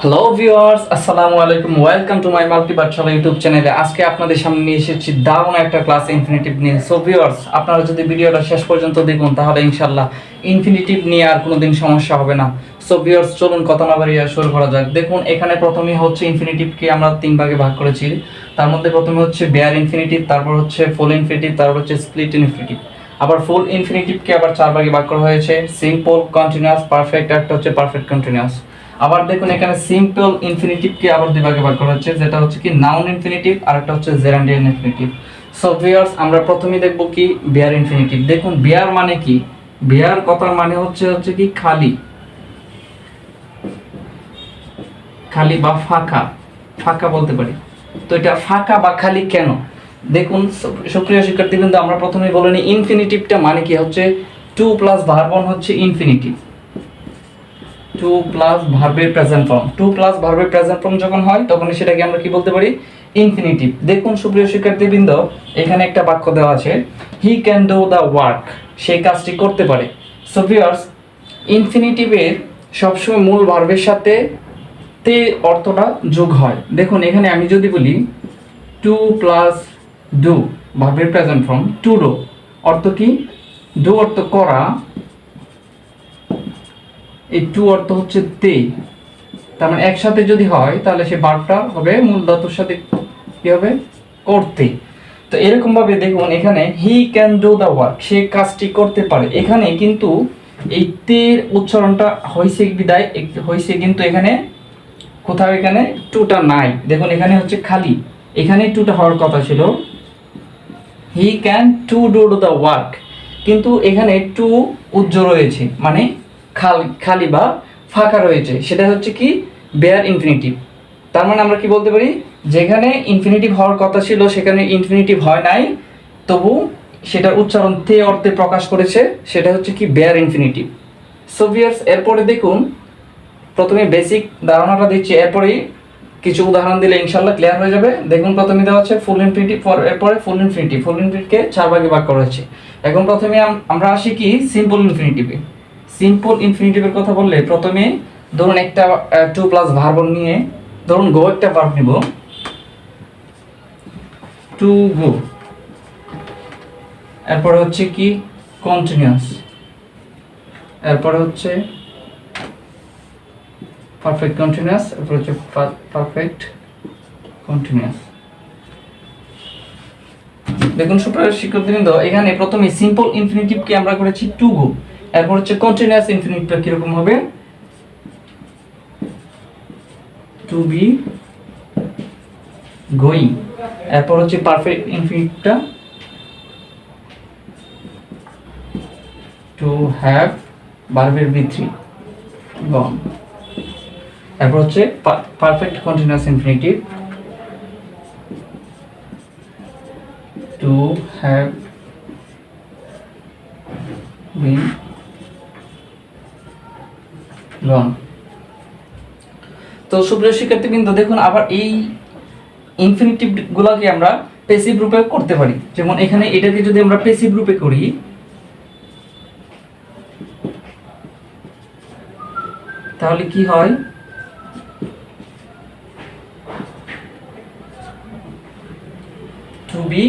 Hello viewers আসসালামু আলাইকুম welcome to my multi পাঠশালা ইউটিউব চ্যানেলে আজকে আপনাদের সামনে নিয়ে এসেছি দারুণ একটা ক্লাস ইনফিনিটিভ নিয়ে সো ভিউয়ার্স আপনারা যদি ভিডিওটা শেষ পর্যন্ত দেখুন, তাহলে ইনশাল্লাহ ইনফিনিটিভ নিয়ে আর কোনোদিন সমস্যা হবে না। সো ভিউয়ার্স চলুন কথা না বাড়িয়ে শুরু করা যাক। দেখুন, এখানে প্রথমে হচ্ছে ইনফিনিটিভকে আমরা তিন ভাগে ভাগ করেছি। তার মধ্যে প্রথমে হচ্ছে বেয়ার ইনফিনিটিভ তারপর হচ্ছে ফুল ইনফিনিটিভ তারপর হচ্ছে স্প্লিট ইনফিনিটিভ আবার ফুল ইনফিনিটিভকে আবার চার ভাগে ভাগ করা হয়েছে। সিম্পল কন্টিনিউয়াস পারফেক্ট একটা হচ্ছে পারফেক্ট কন্টিনিউয়াস আবার দেখুন এখানে সিম্পল ইনফিনিটিভকে আবার দুই ভাগে ভাগ করা হচ্ছে। যেটা হচ্ছে কি নাউন ইনফিনিটিভ আর একটা হচ্ছে জেরান্ডিয়ান ইনফিনিটিভ সো ভিউয়ার্স আমরা প্রথমেই দেখব কি বিয়ার ইনফিনিটিভ দেখুন বিয়ার মানে কি? বিয়ার কথার মানে হচ্ছে হচ্ছে কি খালি। খালি বা ফাঁকা। ফাঁকা বলতে পারি। তো এটা ফাঁকা বা খালি কেন? দেখুন সু- সুপ্রিয় শিক্ষার্থী কিন্তু আমরা প্রথমেই বলে নিই ইনফিনিটিভটা মানে কি? হচ্ছে টু প্লাস ভার্বন হচ্ছে ইনফিনিটিভ টু প্লাস ভার্বের প্রেজেন্ট ফর্ম টু প্লাস ভার্বের প্রেজেন্ট ফর্ম যখন হয় তখন সেটাকে আমরা কি বলতে পারি? ইনফিনিটিভ দেখুন সুপ্রিয় শিক্ষার্থীবৃন্দ, এখানে একটা বাক্য দেওয়া আছে। He can do the work সেই কাজটি করতে পারে। সো ভিউয়ার্স ইনফিনিটিভের সবসময় মূল ভার্বের সাথে তে অর্থটা যোগ হয়। দেখুন, এখানে আমি যদি বলি টু প্লাস ডু ভার্বের প্রেজেন্ট ফর্ম টু ডো অর্থ কি? ডু অর্থ করা এই টু অর্থ হচ্ছে তে। তার মানে একসাথে যদি হয়, তাহলে সে বারটা হবে মূল ধাতুর সাথে কি হবে? করতে। তো এরকম ভাবে দেখুন এখানে he can do the work সে কাজটি করতে পারে। এখানে কিন্তু এই তের উচ্চারণটা হয়েছে বিদায়? হয়েছে কিন্তু এখানে কোথাও এখানে টুটা নাই। দেখুন এখানে হচ্ছে খালি। এখানে টুটা হওয়ার কথা ছিল। He can to do the work কিন্তু এখানে টু উজ্জ্ব রয়েছে। মানে খালি খালি বা ফাঁকা রয়েছে, সেটা হচ্ছে কি বেয়ার ইনফিনিটিভ তার মানে আমরা কি বলতে পারি? যেখানে ইনফিনিটিভ হওয়ার কথা ছিল, সেখানে ইনফিনিটিভ হয় নাই, তবু সেটার উচ্চারণ তে অর্থে প্রকাশ করেছে, সেটা হচ্ছে কি বেয়ার ইনফিনিটিভ সোভিয়ার্স এরপরে দেখুন, প্রথমে বেসিক ধারণাটা দিচ্ছি, এরপরেই কিছু উদাহরণ দিলে ইনশাল্লাহ ক্লিয়ার হয়ে যাবে। দেখুন, প্রথমে দেওয়া হচ্ছে ফুল ইনফিনিটিভ এরপরে ফুল ইনফিনিটিভ ফুল ইনফিনিটিভকে চার ভাগে ভাগ করা হয়েছে। এখন প্রথমে আমরা আসি কি? সিম্পল ইনফিনিটিভে সিম্পল ইনফিনিটিভের কথা বললে প্রথমে ধরুন একটা টু প্লাস ভার্বন নিয়ে ধরুন গো একটা ভার্ব নিব। টু গো এরপরে হচ্ছে কি? কন্টিনিউয়াস এরপরে হচ্ছে পারফেক্ট কন্টিনিউয়াস এরপর হচ্ছে পারফেক্ট কন্টিনিউয়াস দেখুন সুপ্রিয় শিক্ষার্থীবৃন্দ, এখানে প্রথমে সিম্পল ইনফিনিটিভকে আমরা করেছি টু গো এরপর হচ্ছে কন্টিনিউয়াস ইনফিনিটটা কীরকম হবে? টু বি গোয়িং এরপর হচ্ছে পারফেক্ট ইনফিনিটিভটা টু হ্যাভ ভার্বের বি থ্রি গন এরপর হচ্ছে perfect continuous infinitive to have gone তো সুপ্রিয় শিক্ষার্থীবৃন্দ, দেখুন আবার এই ইনফিনিটিভ গুলাকে আমরা পেসিভ রূপে করতে পারি। যেমন এখানে এটাকে যদি আমরা পেসিভ রূপে করি, তাহলে কি হয়? টু বি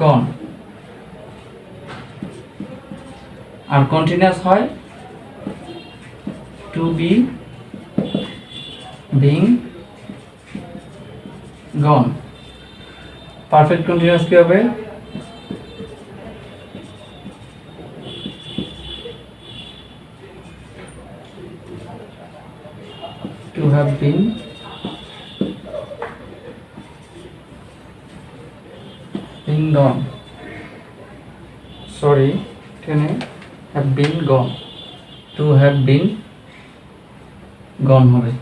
গন আর কন্টিনিউয়াস হয় to be being gone perfect continuous কি হবে? To have been been gone. Sorry এখানে have been gone. To have been gone হবে।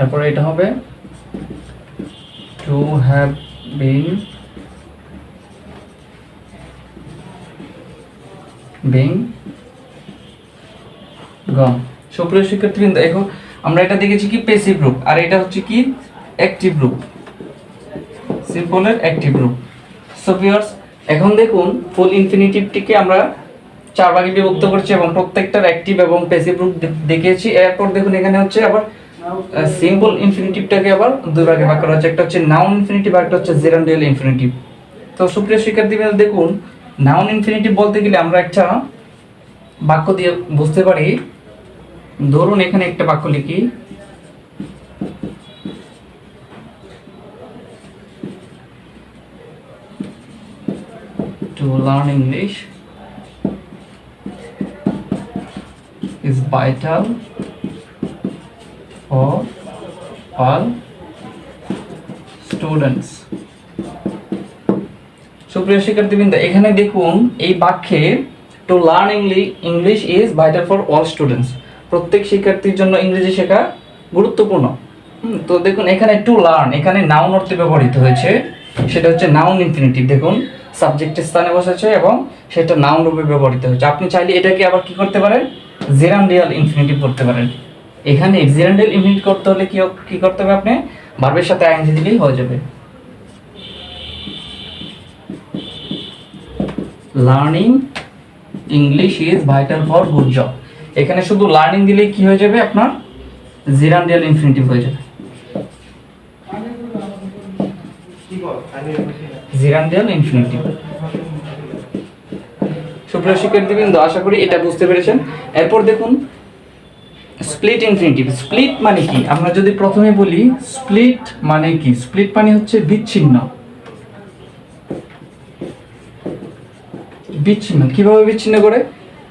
এরপরে এটা হবে, to have been being gone সুপ্রিয় শিক্ষার্থীবৃন্দ, এখন আমরা এটা দেখেছি কি পেসিভ রূপ আর এটা হচ্ছে কি অ্যাক্টিভ রূপ সিম্পলের অ্যাক্টিভ রূপ সো ভিউয়ার্স এখন দেখুন ফুল ইনফিনিটিভটিকে আমরা চার ভাগে বিভক্ত করছি এবং প্রত্যেকটার অ্যাক্টিভ এবং প্যাসিভ রূপ দেখিয়েছি। এরপর দেখুন, এখানে হচ্ছে আবার সিম্পল ইনফিনিটিভটাকে আবার দুই ভাগে ভাগ করা হচ্ছে। একটা হচ্ছে নাউন ইনফিনিটিভ আর একটা হচ্ছে জেরান্ডিয়াল ইনফিনিটিভ তো সুপ্রিয় শিক্ষার্থীবৃন্দ, দেখুন নাউন ইনফিনিটিভ বলতে গেলে আমরা একটা বাক্য দিয়ে বুঝতে পারি। ধরুন, এখানে একটা বাক্য লিখি to learn English is vital for all students. সুপ্রিয় শিক্ষার্থীবৃন্দ, এখানে দেখুন, এই বাক্যে to learn English is vital for all students প্রত্যেক শিক্ষার্থীর জন্য ইংরেজি শেখা গুরুত্বপূর্ণ। তো দেখুন, এখানে টু লার্ন এখানে নাউন অর্থে ব্যবহৃত হয়েছে। সেটা হচ্ছে নাউন ইনফিনিটিভ দেখুন। সাবজেক্টের স্থানে বসেছে এবং সেটা নাউন রূপে ব্যবহৃত হয়েছে। আপনি চাইলে এটাকে আবার কি করতে পারেন? জেরান্ডিয়াল ইনফিনিটিভ করতে পারেন। এখানে জেরান্ডিয়াল ইনফিনিট করতে হলে কি কি করতে হবে আপনি? ভার্বের সাথে আইএনজি দিলেই হয়ে যাবে। Learning English is vital for good job এখানে শুধু লার্নিং দিলেই কি হয়ে যাবে আপনার? জিরান্ডিয়াল ইনফিনিটিভ হয়ে যাবে। জিরান্ডিয়াল ইনফিনিটিভ সুপ্রিয় শিক্ষার্থীবৃন্দ আশা করি এটা বুঝতে পেরেছেন। এরপর দেখুন স্প্লিট ইনফিনিটিভ স্প্লিট মানে কি? আমরা যদি প্রথমে বলি স্প্লিট মানে কি? স্প্লিট মানে হচ্ছে বিচ্ছিন্ন। বিচ্ছিন্ন কীভাবে বিচ্ছিন্ন করে?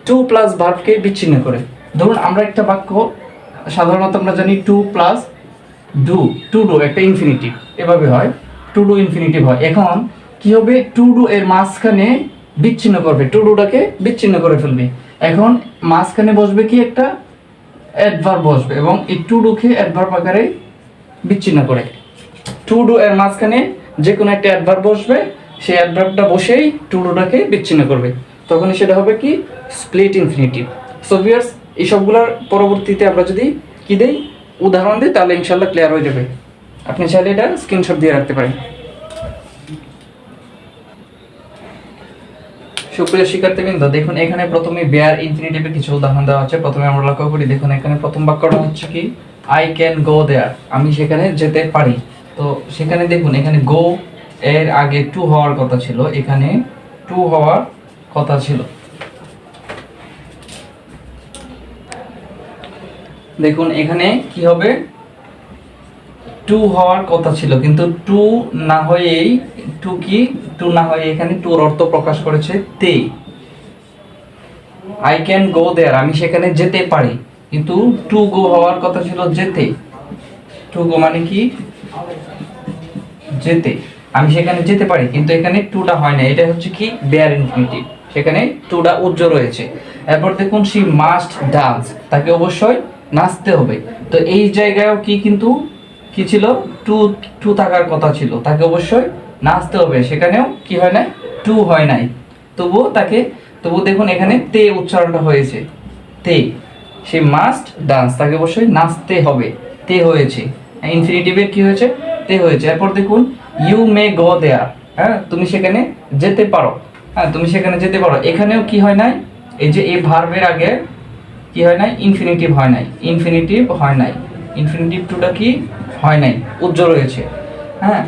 টু প্লাস ভার্বকে বিচ্ছিন্ন করে। ধরুন আমরা একটা বাক্য সাধারণত আমরা জানি to plus do to do একটা ইনফিনিটিভ এভাবে হয়। টু ডু ইনফিনিটিভ হয়। এখন কি হবে? টু ডু এর মাঝখানে বিচ্ছিন্ন করবে। টু ডুটাকে বিচ্ছিন্ন করে ফেলবে। এখন মাঝখানে বসবে কি একটা? অ্যাডভার্ব বসবে এবং এই টু ডুকে অ্যাডভার্ব আকারে বিচ্ছিন্ন করে। টু ডু এর মাঝখানে যে কোনো একটা অ্যাডভার্ব বসবে। সেই অ্যাডভার্বটা বসেই টু ডুটাকে বিচ্ছিন্ন করবে। তখন সেটা হবে কি? স্প্লিট ইনফিনিটিভ সো ভিউয়ার্স এই সবগুলোর পরবর্তীতে আমরা যদি কি দেই? উদাহরণ দিই, তাহলে ইনশাল্লাহ ক্লিয়ার হয়ে যাবে। আপনি চাইলে এটা স্ক্রিনশট দিয়ে রাখতে পারেন। সুপ্রিয় শিক্ষার্থীবৃন্দ, দেখুন, এখানে প্রথমে বেয়ার ইনফিনিটিভের কিছু উদাহরণ দেওয়া হচ্ছে প্রথমে আমরা লক্ষ্য করি, দেখুন, এখানে প্রথম বাক্যটা হচ্ছে কি? আই ক্যান গো দেয়ার আমি সেখানে যেতে পারি। তো সেখানে দেখুন, এখানে গো এর আগে টু হওয়ার কথা ছিল। এখানে টু হওয়ার কথা ছিল। দেখুন, এখানে কি হবে? টু হওয়ার কথা ছিল, কিন্তু টু না হয়েই টু কি? টু না হয়ে এখানে টুর অর্থ প্রকাশ করেছে তে। আই ক্যান গো দেয়ার আমি সেখানে যেতে পারি, কিন্তু টু গো হওয়ার কথা ছিল যেতে। টু গো মানে কি? যেতে। আমি সেখানে যেতে পারি, কিন্তু এখানে টুটা হয় না, এটা হচ্ছে কি? বেয়ার ইনফিনিটিভ সেখানে টুটা উজ্জ্বল রয়েছে। এরপর দেখুন সি মাস্ট ডান্স তাকে অবশ্যই নাচতে হবে। তো এই জায়গায়ও কি কিন্তু কি ছিল? টু টু থাকার কথা ছিল। তাকে অবশ্যই নাচতে হবে। সেখানেও কি হয় নাই? টু হয় নাই। তবুও তাকে তবু দেখুন এখানে তে উচ্চারণটা হয়েছে। তে, সে মাস্ট ডান্স তাকে অবশ্যই নাচতে হবে। তে হয়েছে। ইনফিনিটিভের কি হয়েছে? তে হয়েছে। এরপর দেখুন ইউ মে গো দেয়া হ্যাঁ? তুমি সেখানে যেতে পারো। হ্যাঁ তুমি সেখানে যেতে পারো। এখানেও কি হয় নাই? এই যে এই ভার্বের আগে কি হয় নাই? ইনফিনিটিভ হয় নাই। ইনফিনিটিভ হয় নাই। ইনফিনিটিভ টুটা কি? হয় নাই, উজ্জ্বল রয়েছে হ্যাঁ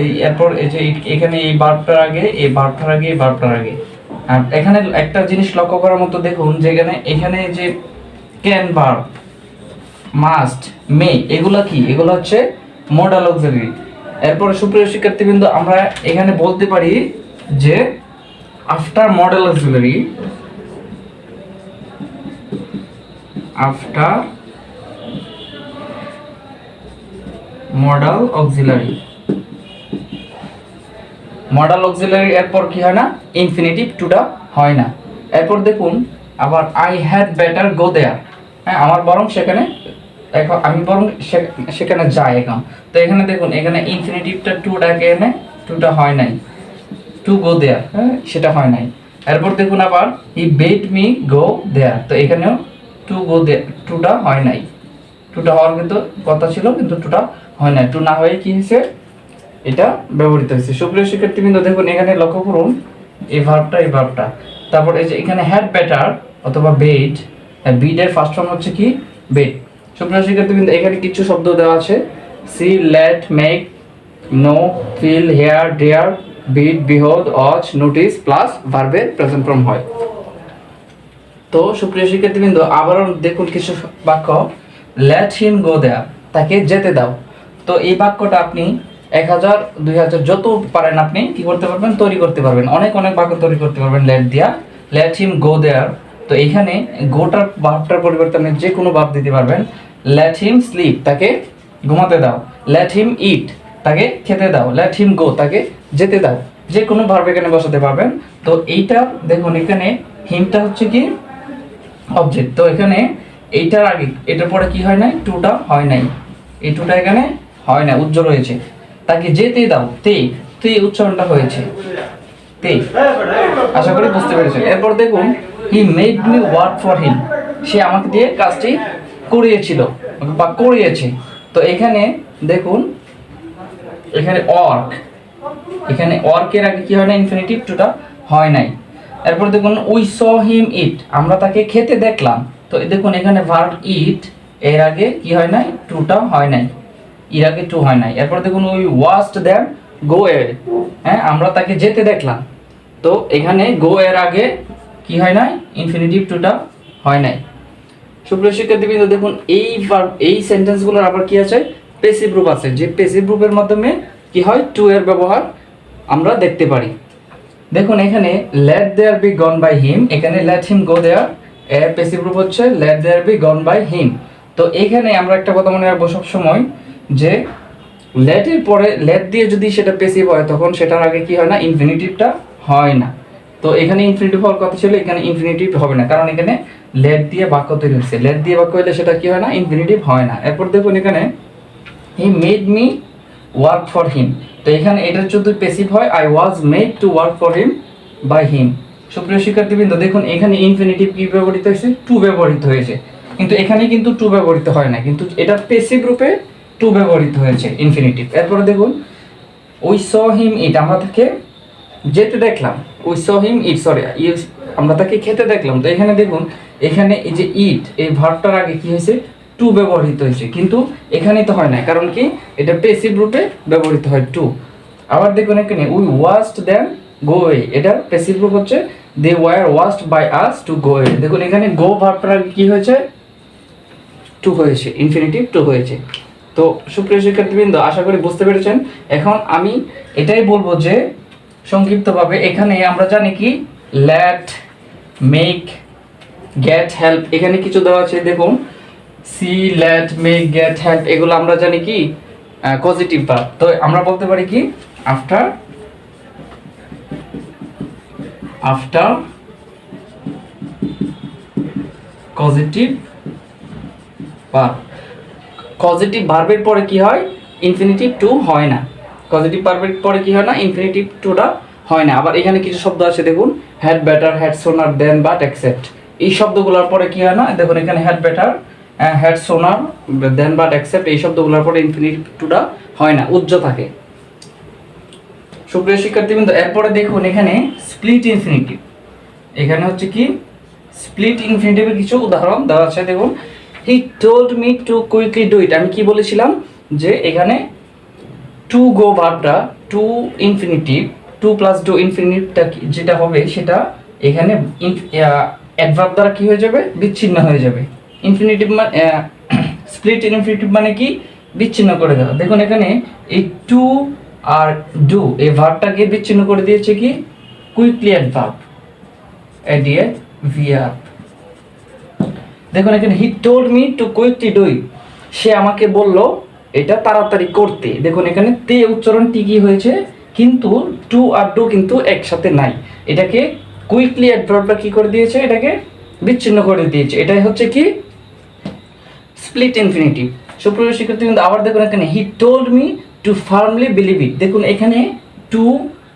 এই এরপর এই যে এখানে এই বার্বটার আগে, এই বার্বটার আগে, এই বার্বটার আগে। আর এখানে একটা জিনিস লক্ষ্য করার মতো দেখুন যেখানে এখানে যে ক্যান ভার্ব মাস্ট, মে, এগুলো কি? এগুলো হচ্ছে মডাল অক্সিলারি এরপরে সুপ্রিয় শিক্ষার্থীবৃন্দ, আমরা এখানে বলতে পারি যে after model auxiliary after modal auxiliary. Modal auxiliary এরপর কি হয় না? ইনফিনিটিভ টুটা হয় না। এরপর দেখুন, আবার I had better go there হ্যাঁ আমার বরং সেখানে এখন আমি বরং সেখানে যাই এখন। তো এখানে দেখুন, এখানে ইনফিনিটিভটা টুটাকে এনে টুটা হয় নাই। টু গো দেয়ার হ্যাঁ সেটা হয় নাই। এরপর দেখুন আবার ই বেট মি গো দেয়ার তো এখানেও টু গো দে টুটা হয় নাই। টুটা হওয়ার কিন্তু কথা ছিল, কিন্তু টুটা হয় না টু না হয়ে কি হয়েছে এটা ব্যবহৃত হয়েছে সুপ্রিয় শিক্ষার্থীবৃন্দ, দেখুন, এখানে লক্ষ্য করুন, এই ভার্বটা এই ভার্বটা তারপর এই যে এখানে হ্যাড বেটার অথবা বেড বিডের ফার্স্ট ফর্ম হচ্ছে কি? বেড সুপ্রিয় শিক্ষার্থী কিন্তু এখানে কিছু শব্দ দেওয়া আছে। See let make know feel hear dare bid behold watch notice plus ভার্বের প্রেজেন্ট ফর্ম হয়। তো সুপ্রিয় শিক্ষার্থীবৃন্দ, আবারও দেখুন কিছু বাক্য। লেট হিম গো দেয়া তাকে যেতে দাও। তো এই বাক্যটা আপনি এক হাজার, দুই হাজার যত পারেন আপনি কি করতে পারবেন? তৈরি করতে পারবেন। অনেক অনেক বাক্য তৈরি করতে পারবেন লেট দিয়া লেট হিম গো দেয়ার তো এখানে গোটার ভাবটার পরিবর্তনে যে কোনো ভাব দিতে পারবেন। লেট হিম স্লিপ তাকে ঘুমাতে দাও। লেট হিম ইট তাকে খেতে দাও। লেট হিম গো তাকে যেতে দাও। যে কোনো ভার্ব এখানে বসাতে পারবেন। তো এইটা দেখুন এখানে হিমটা হচ্ছে কি? অবজেক্ট তো এখানে এইটার আগে এটার পরে কি হয় নাই? টুটা হয় নাই। এই টুটা এখানে হয় না উজ্জ্বল হয়েছে। তাকে যেতে দাও, তে তে উচ্চারণটা হয়েছে। তে। আশা করি বুঝতে পেরেছেন। এরপর দেখুন he made me work for him সে আমাকে দিয়ে কাজটি করিয়েছিল বা করিয়েছে। তো এখানে দেখুন, এখানে অর্ক এখানে অর্কের আগে কি হয় না ইনফিনিটিভ টুটা হয় নাই। এরপর দেখুন উই স হিম ইট আমরা তাকে খেতে দেখলাম। তো দেখুন, এখানে ভার্ব ইট এর আগে কি হয় নাই? টুটা হয় নাই। এর আগে টু হয় নাই। এরপর দেখুন উই ওয়াস্ট দেম গো এর হ্যাঁ আমরা তাকে যেতে দেখলাম। তো এখানে গো এর আগে কি হয় নাই? ইনফিনিটিভ টুটা হয় নাই। সুপ্রিয় শিক্ষার্থীবৃন্দ, দেখুন, এই এই সেন্টেন্সগুলোর আবার কি আছে? পেসিভ রূপ আছে। যে পেসিভ রূপের মাধ্যমে কি হয়? টু এর ব্যবহার আমরা দেখতে পারি। দেখুন, এখানে let there be gone by him এখানে লেট হিম গো দেয়ার এর পেসিভ রূপ হচ্ছে let there be gone by him তো এখানে আমরা একটা কথা মনে রাখব সব সময় যে লেটের পরে লেট দিয়ে যদি সেটা পেসিভ হয়, তখন সেটার আগে কি হয় না? ইনফিনিটিভটা হয় না। তো এখানে ইনফিনিটিভ হওয়ার কথা ছিল, এখানে ইনফিনিটিভ হবে না। কারণ এখানে লেট দিয়ে বাক্য তৈরি হচ্ছে। লেট দিয়ে বাক্য হলে সেটা কি হয় না? ইনফিনিটিভ হয় না। এরপর দেখুন এখানে he made me work for him তো এখানে এটা যদি পেসিভ হয় I was made to work for him by him সুপ্রিয় শিক্ষার্থীবৃন্দ, দেখুন, এখানে ইনফিনিটিভ কি ব্যবহৃত হয়েছে? টু ব্যবহৃত হয়েছে। কিন্তু এখানে কিন্তু টু ব্যবহৃত হয় না, কিন্তু এটা পেসিভ রূপে টু ব্যবহৃত হয়েছে ইনফিনিটিভ এরপরে দেখুন উই স হিম ইট আমরা তাকে যেতে দেখলাম we saw him it sorry আমরা তাকে খেতে দেখলাম। তো এখানে দেখুন, এখানে এই যে ইট এই ভার্বটার আগে কি হয়েছে? টু ব্যবহৃত হয়েছে, কিন্তু এখানে তো হয় না কারণ কি? এটা পেসিভ রূপে ব্যবহৃত হয় টু আবার দেখুন এখানে উই ওয়াস্ট দেন গো এ এটা পেসিভ রূপ হচ্ছে they were asked by us to go এ দেখুন, এখানে গো ভার্বটার আগে কি হয়েছে? টু হয়েছে ইনফিনিটিভ টু হয়েছে। তো সুপ্রিয় শিক্ষার্থীবৃন্দ, আশা করি বুঝতে পেরেছেন। এখন আমি এটাই বলব যে, সংক্ষিপ্তভাবে এখানে আমরা জানি কি ল্যাট মেক গেট হেল্প এখানে কিছু দেওয়া আছে, দেখুন। See let make get help এগুলো আমরা জানি কি পজিটিভ ভার্ব তো আমরা বলতে পারি কি after after positive verb positive ভার্বের পরে কি হয়? ইনফিনিটিভ টু হয় না। পজিটিভ ভার্বের পরে কি হয় না? ইনফিনিটিভ টুটা হয় না। আবার এখানে কিছু শব্দ আছে, দেখুন। হ্যাড বেটার হ্যাড সোনার দেন বাট অ্যাকসেপ্ট এই শব্দগুলোর পরে কি হয় না? দেখুন, এখানে হ্যাড বেটার হ্যাড সোনার দেন বাট অ্যাকসেপ্ট এই শব্দগুলোর পরে ইনফিনিটিভ টুটা হয় না। উজ্জ থাকে। সুপ্রিয় শিক্ষার্থীবৃন্দ, এরপরে দেখুন এখানে স্প্লিট ইনফিনিটিভ এখানে হচ্ছে কি? স্প্লিট ইনফিনিটিভের কিছু উদাহরণ দেওয়া আছে, দেখুন। He told me to quickly do it আমি কি বলেছিলাম? যে এখানে to go ভার্বটা to infinitive to plus do ইনফিনিটিভটা যেটা হবে, সেটা এখানে অ্যাডভার্ব দ্বারা কি হয়ে যাবে? বিচ্ছিন্ন হয়ে যাবে। ইনফিনিটিভ মানে স্প্লিট ইনফিনিটিভ মানে কি? বিচ্ছিন্ন করে দেওয়া। দেখুন এখানে এই টু আর ডু এই ভার্বটাকে বিচ্ছিন্ন করে দিয়েছে কি? কুইকলি অ্যাডভার্ব এডিএ ভিআর দেখুন, এখানে he told me to quickly do it সে আমাকে বলল, এটা তাড়াতাড়ি করতে। দেখুন, এখানে তে উচ্চারণ টিকি হয়েছে? কিন্তু টু আর ডু কিন্তু একসাথে নাই। এটাকে কুইকলি অ্যাডভার্বটা কি করে দিয়েছে? এটাকে বিচ্ছিন্ন করে দিয়েছে। এটাই হচ্ছে কি? স্প্লিট ইনফিনিটিভ সুপ্রিয় শিক্ষার্থী কিন্তু আবার দেখুন, এখানে he told me to firmly believe it দেখুন, এখানে টু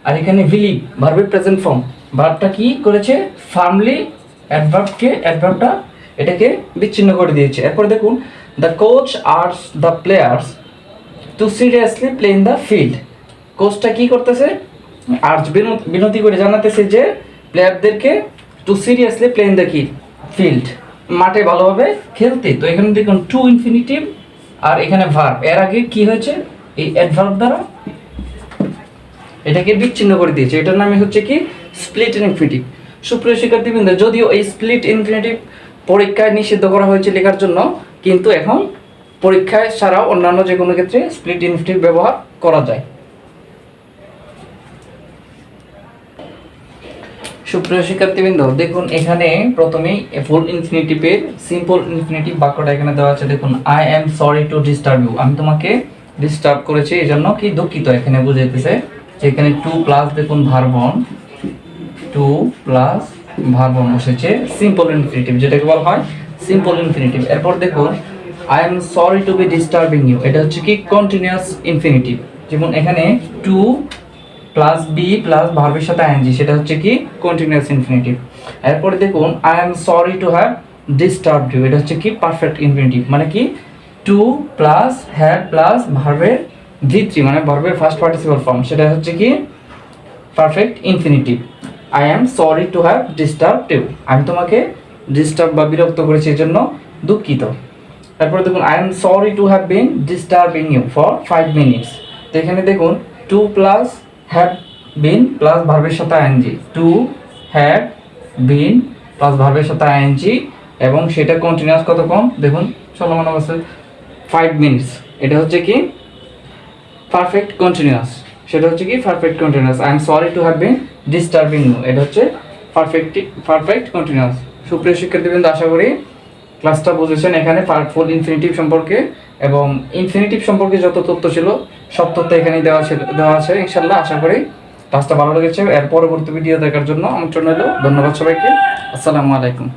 আর এখানে বিলিভ ভার্বের প্রেজেন্ট ফর্ম ভার্বটা কি করেছে? ফার্মলি অ্যাডভার্বকে অ্যাডভার্বটা এটাকে বিচ্ছিন্ন করে দিয়েছে। এরপর দেখুন the coach urges the players to seriously play in the field কোচটা কি করতেছে? আর্জ বিনতি করে জানাতেছে যে প্লেয়ারদেরকে to seriously play in the কি ফিল্ড মাঠে ভালোভাবে খেলতে। তো এখানে দেখুন টু ইনফিনিটিভ আর এখানে ভার্ব এর আগে কি হয়েছে? এই অ্যাডভার্ব দ্বারা এটাকে বিচ্ছিন্ন করে দিয়েছে। এটার নামে হচ্ছে কি? স্প্লিট ইনফিনিটিভ সুপ্রিয় শিক্ষার্থীবৃন্দ, যদিও এই স্প্লিট ইনফিনিটিভ পরীক্ষায় নিষিদ্ধ করা হয়েছে লেখার জন্য, কিন্তু এখন পরীক্ষায় ছাড়াও অন্যান্য যে কোনো ক্ষেত্রে স্প্লিট ইনফিনিটিভ ব্যবহার করা যায়। সুপ্রিয় শিক্ষার্থীবৃন্দ, দেখুন এখানে প্রথমেই ফুল ইনফিনিটিভের সিম্পল ইনফিনিটিভ বাক্যটা এখানে দেওয়া আছে। দেখুন I am sorry to disturb you আমি তোমাকে ডিস্টার্ব করেছে এই জন্য কি দুঃখিত এখানে বুঝাইতেছে যে এখানে টু প্লাস দেখুন ভার্বন টু প্লাস ভার্বন বসেছে। সিম্পল ইনফিনিটিভ যেটাকে বলা হয় সিম্পল ইনফিনিটিভ এরপর দেখুন I am sorry to be disturbing you এটা হচ্ছে কি? কন্টিনিউয়াস ইনফিনিটিভ যেমন এখানে টু প্লাস বি প্লাস ভার্বের সাথে আইএনজি সেটা হচ্ছে কি? কন্টিনিউয়াস ইনফিনিটিভ এরপর দেখুন I am sorry to have disturb you এটা হচ্ছে কি? পারফেক্ট ইনফিনিটিভ মানে কি? টু প্লাস হ্যাড প্লাস ভার্বের ভিত্রি মানে ভার্বের ফার্স্ট পার্টিসিপাল ফর্ম সেটা হচ্ছে কি? Perfect infinitive I am sorry to have disturb you আমি তোমাকে ডিস্টার্ব বা বিরক্ত করেছি এই জন্য দুঃখিত। তারপরে দেখুন I am sorry to have been disturbing you for five minutes তো এখানে দেখুন to plus have been plus ভার্বের সাথে ING to have been plus ভার্বের সাথে আইএনজি এবং সেটা কন্টিনিউয়াস কত কম? দেখুন, চলমান অবস্থায় ফাইভ মিনিটস এটা হচ্ছে কি? পারফেক্ট কন্টিনিউয়াস সেটা হচ্ছে কি? Perfect continuous I am sorry to have been disturbing you এটা হচ্ছে পারফেক্ট পারফেক্ট কন্টিনিউয়াস সুপ্রিয় শিক্ষার্থীবৃন্দ, আশা করি ক্লাসটা বুঝেছেন। এখানে ফুল ইনফিনিটিভ সম্পর্কে এবং ইনফিনিটিভ সম্পর্কে যত তথ্য ছিল, সব তথ্য এখানেই দেওয়া ছিল, দেওয়া আছে। ইনশাল্লাহ আশা করি ক্লাসটা ভালো লেগেছে। এর পরবর্তী ভিডিও দেখার জন্য আমন্ত্রণ হলো ধন্যবাদ সবাইকে। আসসালামু আলাইকুম।